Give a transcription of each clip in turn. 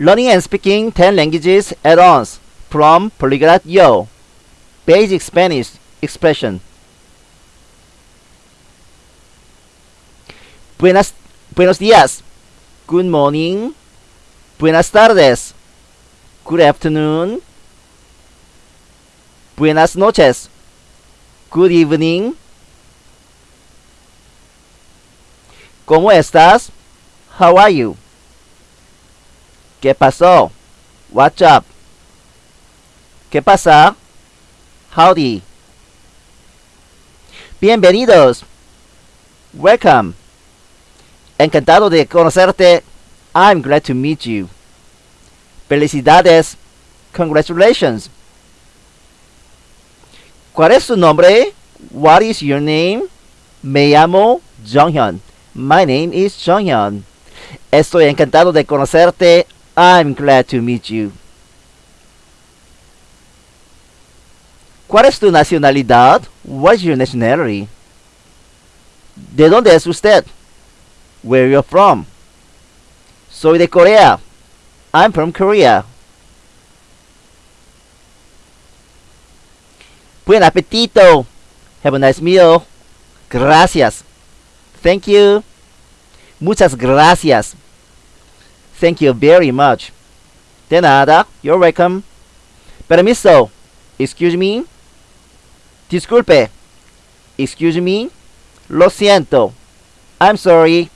Learning and speaking 10 languages at once from Polyglot Yo. Basic Spanish expression. Buenas, buenos días. Good morning. Buenas tardes. Good afternoon. Buenas noches. Good evening. ¿Cómo estás? How are you? ¿Qué pasó? What's up? ¿Qué pasa? Howdy. Bienvenidos. Welcome. Encantado de conocerte. I'm glad to meet you. Felicidades. Congratulations. ¿Cuál es su nombre? What is your name? Me llamo Jonghyun. My name is Jonghyun. Estoy encantado de conocerte. I'm glad to meet you. ¿Cuál es tu nacionalidad? What's your nationality? ¿De dónde es usted? Where you from? Soy de Corea. I'm from Korea. Buen apetito. Have a nice meal. Gracias. Thank you. Muchas gracias. Thank you very much. De nada. You're welcome. Permiso. Excuse me. Disculpe. Excuse me. Lo siento. I'm sorry.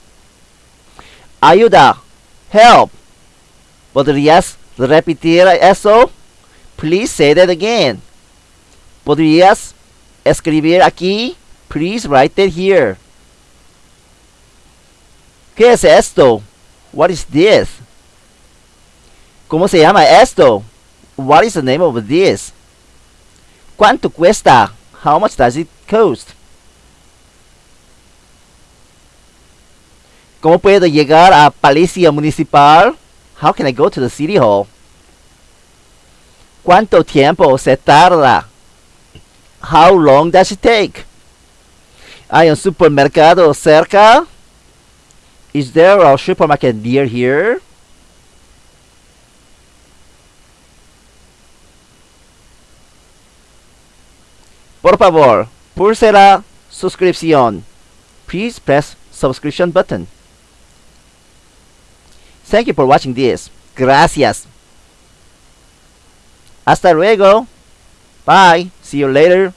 Ayuda. Help. ¿Podrías repetir eso? Please say that again. ¿Podrías escribir aquí? Please write it here. ¿Qué es esto? What is this? ¿Cómo se llama esto? What is the name of this? ¿Cuánto cuesta? How much does it cost? ¿Cómo puedo llegar a Palacio Municipal? How can I go to the City Hall? ¿Cuánto tiempo se tarda? How long does it take? ¿Hay un supermercado cerca? Is there a supermarket near here? Por favor, pulse suscripción. Please press subscription button. Thank you for watching this. Gracias. Hasta luego. Bye. See you later.